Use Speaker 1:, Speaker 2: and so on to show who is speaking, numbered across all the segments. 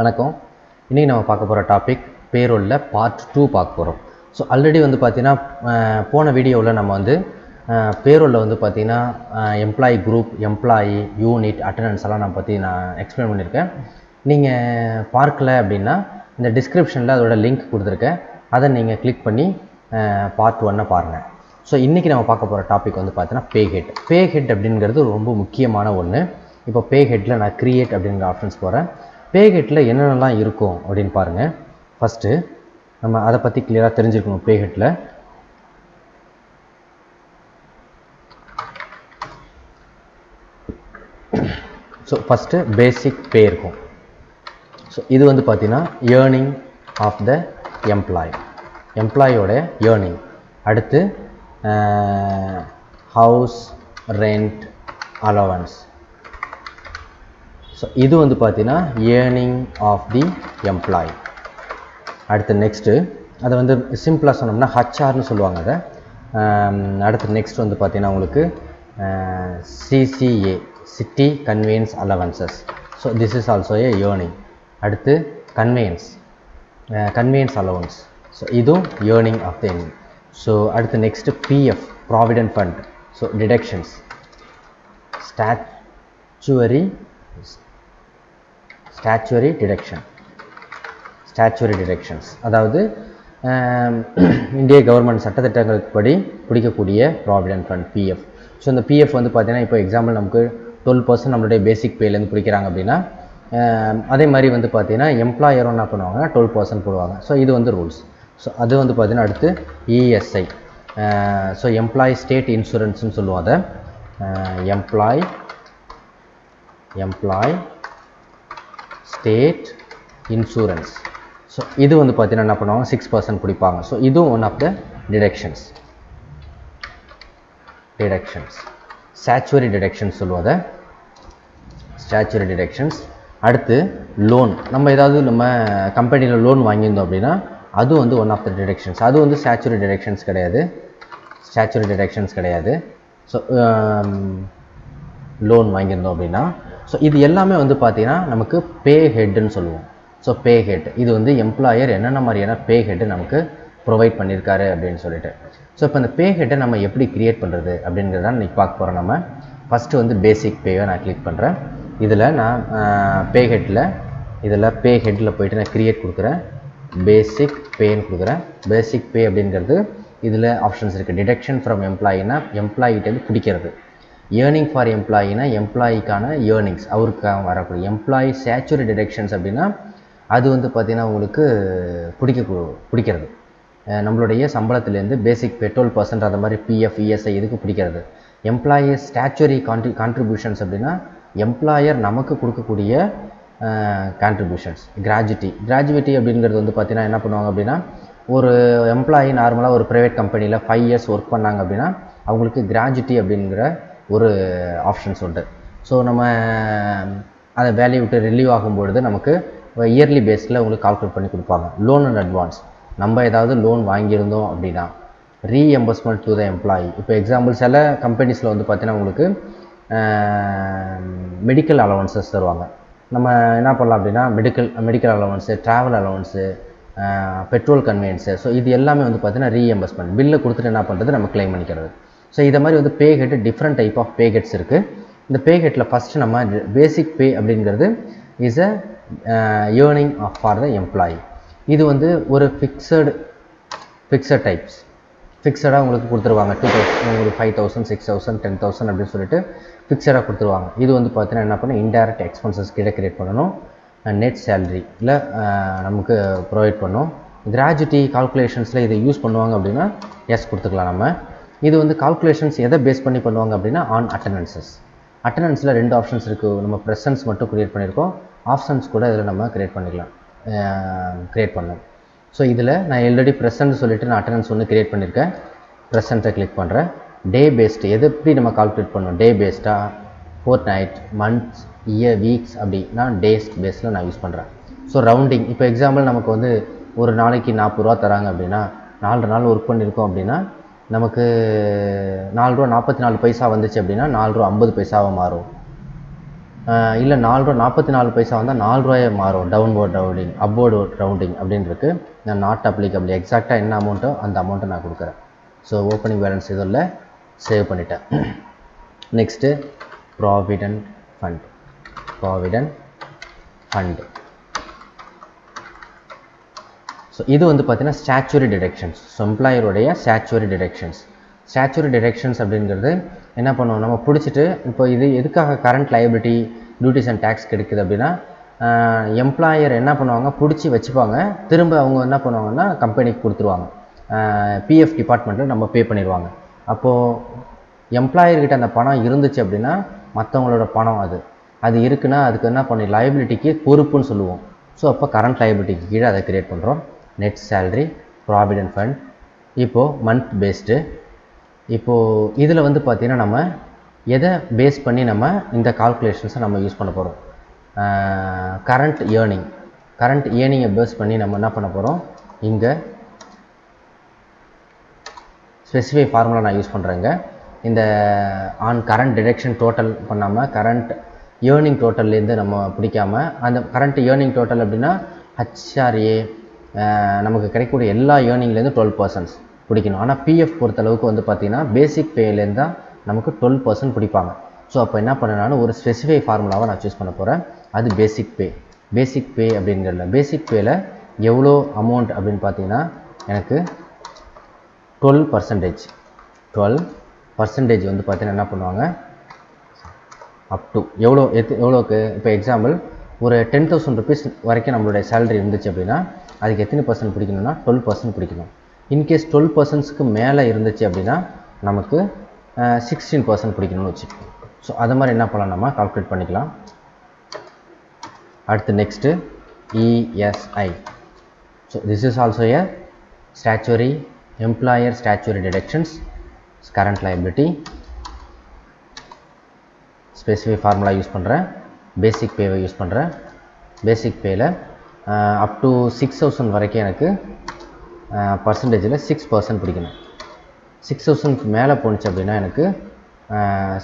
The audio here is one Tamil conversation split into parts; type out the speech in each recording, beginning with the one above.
Speaker 1: வணக்கம். இன்றைக்கி நம்ம பார்க்க போகிற டாபிக் பேரோலில் பார்ட் டூ பார்க்க போகிறோம் ஸோ ஆல்ரெடி வந்து பார்த்திங்கன்னா போன வீடியோவில் நம்ம வந்து பேரோலில் வந்து பார்த்திங்கன்னா employee group employee unit attendance எல்லாம் நான் பற்றி நான் எக்ஸ்பிளைன் பண்ணியிருக்கேன். நீங்கள் பார்க்கல அப்படின்னா இந்த டிஸ்கிரிப்ஷனில் அதோட லிங்க் கொடுத்துருக்கேன். அதை நீங்கள் கிளிக் பண்ணி பார்ட் ஒன்னை பாருங்கள் ஸோ இன்றைக்கி நம்ம பார்க்க போகிற டாபிக் வந்து பார்த்தீங்கன்னா பே ஹெட் பே ஹெட் அப்படிங்கிறது ரொம்ப முக்கியமான ஒன்று இப்போ பே ஹெட்டில் நான் க்ரியேட் அப்படிங்கிற ஆப்ஷன்ஸ் போகிறேன் பே ஹெட்டில் என்னென்னலாம் இருக்கும் அப்படின்னு பாருங்கள் ஃபஸ்ட்டு நம்ம அதை பற்றி கிளியராக தெரிஞ்சுக்கணும் பே ஹெட்டில் ஸோ ஃபஸ்ட்டு பேசிக் பே இருக்கும். ஸோ இது வந்து பார்த்திங்கன்னா ஏர்னிங் ஆஃப் த எம்ப்ளாய் எம்ப்ளாயோட ஏர்னிங் அடுத்து ஹவுஸ் ரெண்ட் அலவன்ஸ் ஸோ இது வந்து பார்த்தீங்கன்னா ஏர்னிங் ஆஃப் தி எம்ப்ளாய் அடுத்து நெக்ஸ்ட்டு அதை வந்து சிம்பிளாக சொன்னோம்னா ஹச்ஆர்னு சொல்லுவாங்க அதை. அடுத்து நெக்ஸ்ட் வந்து பார்த்தீங்கன்னா உங்களுக்கு CCA city convenience allowances so this is also a earning அடுத்து கன்வெயன்ஸ் கன்வீனியன்ஸ் அலவன்ஸ் ஸோ இதுவும் ஏர்னிங் ஆஃப் த என் ஸோ அடுத்து next PF provident fund so deductions statutory statutory deduction statutory deductions அதாவது இந்திய கவர்மெண்ட் சட்டத்திட்டங்களுக்கு படி பிடிக்கக்கூடிய ப்ராவிடன்ட் ஃபண்ட் பிஎஃப் ஸோ இந்த பிஎஃப் வந்து பார்த்தீங்கன்னா இப்போ எக்ஸாம்பிள் நமக்கு டுவெல் பர்சன்ட் நம்மளுடைய பேசிக் பேலேருந்து பிடிக்கிறாங்க அப்படின்னா அதே மாதிரி வந்து பார்த்தீங்கன்னா எம்ப்ளாயரும் என்ன பண்ணுவாங்கன்னா டுவெல் பர்சன்ட் போடுவாங்க. ஸோ இது வந்து ரூல்ஸ் ஸோ அது வந்து பார்த்தீங்கன்னா அடுத்து இஎஸ்ஐ ஸோ எம்ப்ளாயி ஸ்டேட் இன்சூரன்ஸ்னு சொல்லுவோம் அதை. Employee employee state insurance so இது வந்து பார்த்தீங்கன்னா என்ன பண்ணுவாங்க? சிக்ஸ் பர்சன்ட் பிடிப்பாங்க ஸோ இதுவும் one of the deductions deductions statutory deductions சொல்லுவதை ஸ்டாச்சுவரி டிடெக்ஷன்ஸ் அடுத்து லோன் நம்ம ஏதாவது நம்ம கம்பெனியில் லோன் வாங்கியிருந்தோம் அப்படின்னா அது வந்து ஒன் ஆஃப் த டிடக்ஷன்ஸ் அது வந்து ஸ்டாச்சுவரி டிடக்ஷன்ஸ் கிடையாது. ஸ்டாச்சுவரி டிடக்ஷன்ஸ் கிடையாது. ஸோ லோன் um, வாங்கியிருந்தோம் அப்படின்னா ஸோ இது எல்லாமே வந்து பார்த்திங்கன்னா நமக்கு பே ஹெட்டுன்னு சொல்லுவோம். ஸோ பே ஹெட் இது வந்து எம்ப்ளாயர் என்னென்ன மாதிரியான பே ஹெட்டு நமக்கு ப்ரொவைட் பண்ணியிருக்காரு அப்படின்னு சொல்லிட்டு. ஸோ இப்போ இந்த பே ஹெட்டை நம்ம எப்படி க்ரியேட் பண்ணுறது அப்படிங்கிறத இன்றைக்கி பார்க்க போகிறோம் நம்ம. ஃபஸ்ட்டு வந்து பேசிக் பேவை நான் கிளிக் பண்ணுறேன் இதில் நான் பே ஹெட்டில் இதில் பே ஹெட்டில் போயிட்டு நான் க்ரியேட் கொடுக்குறேன். பேசிக் பேன்னு கொடுக்குறேன். பேசிக் பே அப்படிங்கிறது இதில் ஆப்ஷன்ஸ் இருக்குது டிடெக்ஷன் ஃப்ரம் எம்ப்ளாயினா எம்ப்ளாயிட்டேருந்து பிடிக்கிறது. ஏர்னிங் ஃபார் எம்ப்ளாயினா எம்ப்ளாயிக்கான ஏர்னிங்ஸ் அவருக்காக வரக்கூடிய எம்ப்ளாயி சேச்சுரி டிடெக்ஷன்ஸ் அப்படின்னா அது வந்து பார்த்திங்கன்னா உங்களுக்கு பிடிக்க பிடிக்கிறது. நம்மளுடைய சம்பளத்துலேருந்து பேசிக் பெட்ரோல் பர்சன்ட் அந்த மாதிரி பிஎஃப் இஎஸ்ஐ இதுக்கு பிடிக்கிறது. எம்ப்ளாயி ஸ்டாச்சுரி கான்ட்ரி கான்ட்ரிபியூஷன்ஸ் அப்படின்னா எம்ப்ளாயர் நமக்கு கொடுக்கக்கூடிய கான்ட்ரிபியூஷன்ஸ் கிராஜுவிட்டி கிராஜுவிட்டி அப்படிங்கிறது வந்து பார்த்தீங்கன்னா என்ன பண்ணுவாங்க அப்படின்னா ஒரு எம்ப்ளாயி நார்மலாக ஒரு ப்ரைவேட் கம்பெனியில் ஃபைவ் இயர்ஸ் ஒர்க் பண்ணாங்க அப்படின்னா அவங்களுக்கு கிராஜுவிட்டி அப்படிங்கிற ஒரு ஆப்ஷன்ஸ் உண்டு ஸோ நம்ம அதை வேலையை விட்டு ரிலீவ் ஆகும்பொழுது நமக்கு இயர்லி பேஸில் உங்களுக்கு கால்குலேட் பண்ணி கொடுப்பாங்க. லோன் அண்ட் அட்வான்ஸ் நம்ம ஏதாவது லோன் வாங்கியிருந்தோம் அப்படின்னா ரீஎம்பர்ஸ்மெண்ட் டு த எம்ப்ளாயி இப்போ எக்ஸாம்பிள் சில கம்பெனிஸில் வந்து பார்த்தீங்கன்னா உங்களுக்கு மெடிக்கல் அலவன்சஸ் தருவாங்க. நம்ம என்ன பண்ணலாம் அப்படின்னா medical medical allowance travel allowance petrol convenience so இது எல்லாமே வந்து பார்த்தீங்கன்னா ரீஎம்பர்ஸ்மெண்ட் பில்லை கொடுத்துட்டு என்ன பண்ணுறது நம்ம க்ளைம் பண்ணிக்கிறது. ஸோ இதை மாதிரி வந்து pay head different type of pay heads இருக்குது இந்த பே ஹெட்டில் ஃபஸ்ட்டு நம்ம பேசிக் பே அப்படிங்கிறது is a earning of for the employee இது வந்து ஒரு ஃபிக்ஸடு ஃபிக்ஸட் டைப்ஸ் ஃபிக்ஸடாக உங்களுக்கு கொடுத்துருவாங்க டூ தௌசண்ட் உங்களுக்கு five thousand six thousand ten thousand அப்படின்னு சொல்லிட்டு ஃபிக்ஸடாக கொடுத்துருவாங்க. இது வந்து பார்த்தீங்கன்னா என்ன பண்ணணும்? இன்டைரக்ட் எக்ஸ்பென்சஸ் கீழே கிரியேட் பண்ணணும். நெட் சேலரி இல்லை நமக்கு ப்ரொவைட் பண்ணும் கிராஜுவிட்டி கால்குலேஷன்ஸில் இதை யூஸ் பண்ணுவாங்க அப்படின்னா எஸ் கொடுத்துக்கலாம் நம்ம. இது வந்து கால்குலேஷன்ஸ் எதை பேஸ் பண்ணி பண்ணுவாங்க அப்படின்னா ஆன் அட்டண்டன்சஸ் அட்டண்டன்ஸில் ரெண்டு ஆப்ஷன்ஸ் இருக்குது நம்ம ப்ரெசன்ஸ் மட்டும் க்ரியேட் பண்ணியிருக்கோம். ஆப்ஷன்ஸ் கூட இதில் நம்ம க்ரியேட் பண்ணிக்கலாம். க்ரியேட் பண்ணோம் ஸோ இதில் நான் ஆல்ரெடி ப்ரெசன்ட் சொல்லிவிட்டு நான் அட்டண்டன்ஸ் ஒன்று க்ரியேட் பண்ணியிருக்கேன். ப்ரெசண்ட்டை கிளிக் பண்ணுறேன் டே பேஸ்டு எது எப்படி நம்ம கால்குலேட் பண்ணோம்? டே பேஸ்டாக fortnight months year weeks அப்படி நான் டேஸ் பேஸில் நான் யூஸ் பண்ணுறேன் ஸோ ரவுண்டிங் இப்போ எக்ஸாம்பிள் நமக்கு வந்து ஒரு நாளைக்கு நாற்பது ரூபா தராங்க அப்படின்னா நாலு நாள் ஒர்க் பண்ணியிருக்கோம் அப்படின்னா நமக்கு நாலு ரூபா நாற்பத்தி நாலு பைசா வந்துச்சு அப்படின்னா நாலு ரூபா ஐம்பது பைசாவாக மாறும். இல்லை நாலு ரூபா நாற்பத்தி நாலு பைசா வந்தால் நாலு ரூபாயே மாறும். டவுன்வோர்ட் ரவுண்டிங் அப்வோர்டு ரவுண்டிங் அப்படின்னு நான் நாட் அப்ளிகபிள் எக்ஸாக்டாக என்ன அமௌண்ட்டோ அந்த அமௌண்ட்டை நான் கொடுக்குறேன். ஸோ ஓப்பனிங் பேலன்ஸ் இதில் சேவ் பண்ணிட்டேன். Next provident fund provident fund so இது வந்து பார்த்தீங்கன்னா ஸ்டாச்சுரி டிடெக்ஷன்ஸ் ஸோ எம்ப்ளாயருடைய ஸ்டாச்சுரி டிடெக்ஷன்ஸ் ஸ்டாச்சுரி டிடெக்ஷன்ஸ் அப்படிங்கிறது என்ன பண்ணுவோம்? நம்ம பிடிச்சிட்டு இப்போ இது எதுக்காக current liability duties and taxes கிடைக்குது அப்படின்னா எம்ப்ளாயர் என்ன பண்ணுவாங்க? பிடிச்சி வச்சுப்பாங்க. திரும்ப அவங்க என்ன பண்ணுவாங்கன்னா கம்பெனிக்கு கொடுத்துருவாங்க. பிஎஃப் டிபார்ட்மெண்ட்டில் நம்ம பே பண்ணிடுவாங்க. அப்போது எம்ப்ளாயர்கிட்ட அந்த பணம் இருந்துச்சு அப்படின்னா மற்றவங்களோட பணம் அது. அது இருக்குன்னா அதுக்கு என்ன பண்ணி லைபிலிட்டிக்கு பொறுப்புன்னு சொல்லுவோம். ஸோ அப்போ கரண்ட் லைபிலிட்டிக்கு கீழே அதை க்ரியேட் பண்ணுறோம் நெட் சேல்ரி ப்ராவிடென்ட் ஃபண்ட் இப்போது மந்த் பேஸ்டு இப்போது இதில் வந்து பார்த்திங்கன்னா நம்ம எதை பேஸ் பண்ணி நம்ம இந்த கால்குலேஷன்ஸை நம்ம யூஸ் பண்ண போகிறோம் கரண்ட் ஏர்னிங் கரண்ட் ஏர்னிங்கை பேஸ் பண்ணி நம்ம என்ன பண்ண போகிறோம் இங்கே ஸ்பெசிஃபை ஃபார்முலா நான் யூஸ் பண்ணுறேங்க இந்த ஆன் கரண்ட் டிடெக்ஷன் டோட்டல் பண்ணாமல் கரண்ட் ஏர்னிங் டோட்டல்லேருந்து நம்ம பிடிக்காம அந்த கரண்ட் ஏர்னிங் டோட்டல் அப்படின்னா ஹச்ஆர்ஏ நமக்கு கிடைக்கக்கூடிய எல்லா ஏர்னிங்லேருந்து டுவெல் பர்சன்ட்ஸ் பிடிக்கணும். ஆனால் பிஎஃப் பொறுத்தளவுக்கு வந்து பார்த்திங்கன்னா பேசிக் பேலேருந்து தான் நமக்கு டுவெல் பர்சன்ட் பிடிப்பாங்க. ஸோ அப்போ என்ன பண்ணனாலும் ஒரு ஸ்பெசிஃபை ஃபார்முலாவை நான் சூஸ் பண்ண போகிறேன் அது பேசிக் பே பேசிக் பே அப்படிங்கிறதுல பேசிக் பேயில் எவ்வளோ அமௌண்ட் அப்படின்னு பார்த்தீங்கன்னா எனக்கு டுவெல் பர்சன்டேஜ் டுவெல் பர்சன்டேஜ் வந்து பார்த்தீங்கன்னா என்ன பண்ணுவாங்க? அப் டு எவ்வளோ எத்து எவ்வளோக்கு இப்போ எக்ஸாம்பிள் ஒரு டென் தௌசண்ட் ருபீஸ் வரைக்கும் நம்மளுடைய சேலரி இருந்துச்சு அப்படின்னா அதுக்கு எத்தனை பர்சன்ட் பிடிக்கணும்னா டுவெல் பர்சன்ட் பிடிக்கணும். இன்கேஸ் டுவெல் பர்சன்ட்ஸ்க்கு மேலே இருந்துச்சு அப்படின்னா நமக்கு சிக்ஸ்டீன் பர்சன்ட் பிடிக்கணும்னு வச்சுக்கோங்க. ஸோ அது மாதிரி என்ன பண்ணலாம் நம்ம? கால்குலேட் பண்ணிக்கலாம். அடுத்து next ESI so this is also a statutory employer statutory deductions current liability specific formula use பண்ணுறேன் பேசிக் பேவை யூஸ் பண்ணுறேன் பேசிக் பேயில் அப் டு சிக்ஸ் தௌசண்ட் வரைக்கும் எனக்கு பர்சன்டேஜில் சிக்ஸ் பர்சன்ட் பிடிக்கணும். சிக்ஸ் தௌசண்ட்க்கு மேலே போணுச்சு அப்படின்னா எனக்கு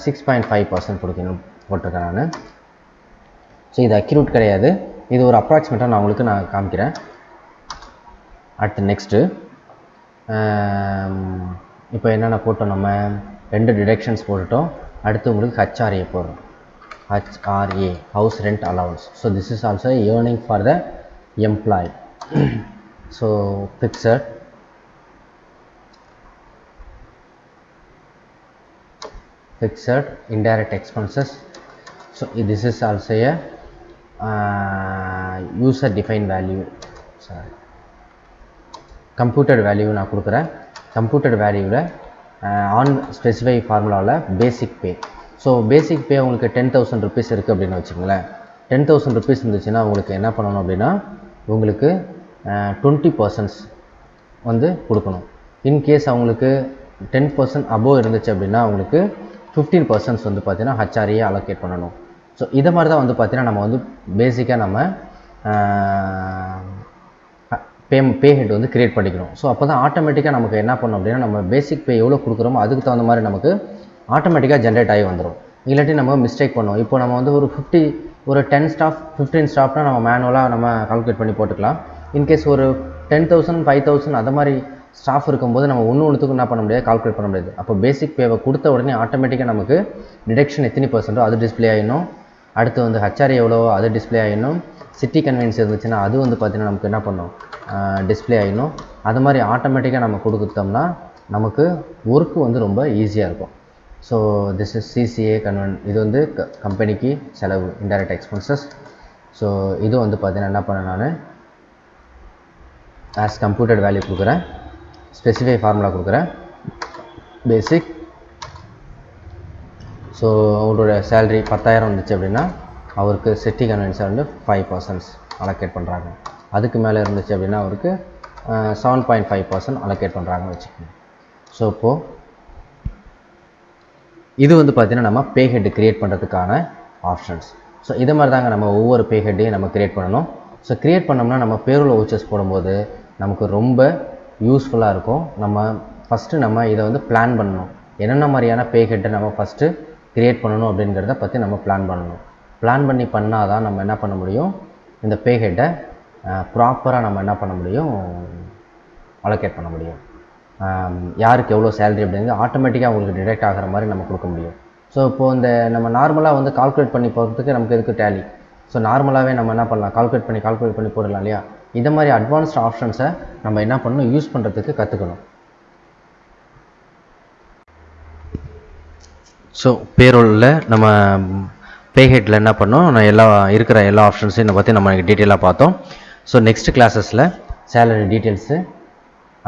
Speaker 1: சிக்ஸ் பாயிண்ட் ஃபைவ் பர்சன்ட் பிடிக்கணும் போட்டிருக்கேன் நான். ஸோ இது அக்யூரேட் கிடையாது. இது ஒரு அப்ராக்சிமேட்டாக நான் உங்களுக்கு நான் காமிக்கிறேன். அடுத்து நெக்ஸ்ட்டு இப்போ என்னென்ன போட்டோம் நம்ம? ரெண்டு டிடெக்ஷன்ஸ் போட்டுட்டோம். அடுத்து உங்களுக்கு ஹச்ஆர்ஏ போடுறோம். HRA house rent allowance so this is also earning for the employee so picture fixed indirect expenses. So this is also a uh, user defined value sorry computer value நான் கொடுக்குறேன் கம்ப்யூட்டர் வேல்யூவில் ஆன் ஸ்பெசிஃபை ஃபார்முலாவில் பேசிக் பே ஸோ பேசிக் பே உங்களுக்கு டென் தௌசண்ட் ருபீஸ் இருக்குது அப்படின்னு வச்சுக்கோங்களேன். டென் தௌசண்ட் ருபீஸ் இருந்துச்சுன்னா உங்களுக்கு என்ன பண்ணணும் அப்படின்னா உங்களுக்கு டுவெண்ட்டி பர்சன்ட்ஸ் வந்து கொடுக்கணும். இன்கேஸ் அவங்களுக்கு டென் பர்சன்ட் அபோவ் இருந்துச்சு அப்படின்னா அவங்களுக்கு ஃபிஃப்டீன் பர்சன்ட்ஸ் வந்து பார்த்தீங்கன்னா ஹச்ஆரியை அலோகேட் பண்ணணும். ஸோ இதை மாதிரி தான் வந்து பார்த்திங்கன்னா நம்ம வந்து பேசிக்காக நம்ம பே பே ஹெட் வந்து கிரியேட் பண்ணிக்கிறோம். ஸோ அப்போ தான் ஆட்டோமேட்டிக்காக நமக்கு என்ன பண்ணோம் அப்படின்னா நம்ம பேசிக் பே எவ்வளோ கொடுக்குறோமோ அதுக்கு தகுந்த மாதிரி நமக்கு ஆட்டோமேட்டிக்காக ஜென்ரேட் ஆகி வந்துடும் இல்லாட்டி நம்ம மிஸ்டேக் பண்ணுவோம். இப்போ நம்ம வந்து ஒரு ஃபிஃப்டி ஒரு டென் ஸ்டாஃப் ஃபிஃப்டீன் ஸ்டாஃப்னா நம்ம மேனுவலாக நம்ம கால்குலேட் பண்ணி போட்டுக்கலாம். இன்கேஸ் ஒரு டென் தௌசண்ட் ஃபைவ் தௌசண்ட் அது மாதிரி ஸ்டாஃப் இருக்கும்போது நம்ம ஒன்று ஒன்றுத்துக்கும் என்ன பண்ண முடியாது? கால்குலேட் பண்ண முடியாது. அப்போ பேசிக் பேவை கொடுத்த உடனே ஆட்டோமேட்டிக்காக நமக்கு டிடெக்ஷன் எத்தனை பர்சன்ட்டோ அது டிஸ்பிளே ஆகிடணும் அடுத்து வந்து ஹச்ஆர் எவ்வளவோ அது டிஸ்பிளே ஆகிடும் சிட்டி கன்வீனியன்ஸ் இருந்துச்சுன்னா அது வந்து பார்த்திங்கன்னா நமக்கு என்ன பண்ணும்? டிஸ்பிளே ஆகிடணும் அது மாதிரி ஆட்டோமேட்டிக்காக நம்ம கொடுத்தோம்னா நமக்கு ஒர்க்கு வந்து ரொம்ப ஈஸியாக இருக்கும். ஸோ திஸ் இஸ் சிசிஏ கன்வென் இது வந்து க கம்பெனிக்கு செலவு இன்டைரக்ட் எக்ஸ்பென்சஸ் ஸோ இது வந்து பார்த்தீங்கன்னா என்ன பண்ணேன் நான்? ஆஸ் கம்ப்யூட்டர் வேல்யூ கொடுக்குறேன். ஸ்பெசிஃபை ஃபார்முலா கொடுக்குறேன். பேசிக் ஸோ அவரோட சேல்ரி பத்தாயிரம் வந்துச்சு அப்படின்னா அவருக்கு சிட்டி கன்வென்ஸை வந்து ஃபைவ் பர்சன்ட்ஸ் அலோகேட் பண்ணுறாங்க அதுக்கு மேலே இருந்துச்சு அப்படின்னா அவருக்கு seven point five percent allocate பண்ணுறாங்கன்னு வச்சுக்கோங்க. ஸோ இப்போது இது வந்து பார்த்திங்கன்னா நம்ம பே ஹெட் க்ரியேட் பண்ணுறதுக்கான ஆப்ஷன்ஸ் ஸோ இதை மாதிரி தாங்க நம்ம ஒவ்வொரு பே ஹெட்டையும் நம்ம க்ரியேட் பண்ணணும். ஸோ க்ரியேட் பண்ணோம்னா நம்ம பேரோல் ஓச்சர்ஸ் போடும்போது நமக்கு ரொம்ப யூஸ்ஃபுல்லாக இருக்கும். நம்ம ஃபஸ்ட்டு நம்ம இதை வந்து பிளான் பண்ணணும். என்னென்ன மாதிரியான பே ஹெட்டை நம்ம ஃபஸ்ட்டு க்ரியேட் பண்ணணும் அப்படிங்கிறத பற்றி நம்ம பிளான் பண்ணணும். பிளான் பண்ணி பண்ணால் தான் நம்ம என்ன பண்ண முடியும்? இந்த பே ஹெட்டை ப்ராப்பராக நம்ம என்ன பண்ண முடியும்? அலோகேட் பண்ண முடியும். யாருக்கு எவ்வளோ சேலரி அப்படிங்கிறது ஆட்டோமேட்டிக்காக உங்களுக்கு டிடெக்ட் ஆகிற மாதிரி நம்ம கொடுக்க முடியும். ஸோ இப்போது இந்த நம்ம நார்மலாக வந்து கால்குலேட் பண்ணி போகிறதுக்கு நமக்கு எதுக்கு டேலி ஸோ நார்மலாகவே நம்ம என்ன பண்ணலாம்? கால்குலேட் பண்ணி கால்குலேட் பண்ணி போடலாம் இல்லையா? இந்த மாதிரி அட்வான்ஸ்ட் ஆப்ஷன்ஸை நம்ம என்ன பண்ணணும்? யூஸ் பண்ணுறதுக்கு கற்றுக்கணும் ஸோ பேரோலில் நம்ம பேஹெட்டில் என்ன பண்ணோம் நான் எல்லா இருக்கிற எல்லா ஆப்ஷன்ஸையும் பற்றி நம்ம டீட்டெயிலாக பார்த்தோம். So next கிளாஸஸில் salary details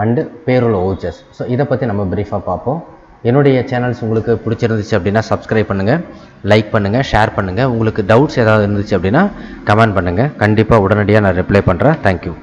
Speaker 1: and payroll vouchers so இதை பற்றி நம்ம ப்ரீஃபாக பார்ப்போம். என்னுடைய சேனல்ஸ் உங்களுக்கு பிடிச்சிருந்துச்சு அப்படின்னா சப்ஸ்கிரைப் பண்ணுங்கள் லைக் பண்ணுங்கள் ஷேர் பண்ணுங்கள் உங்களுக்கு டவுட்ஸ் ஏதாவது இருந்துச்சு அப்படின்னா கமெண்ட் பண்ணுங்கள் கண்டிப்பாக உடனடியாக நான் ரிப்ளை பண்ணுறேன் தேங்க்யூ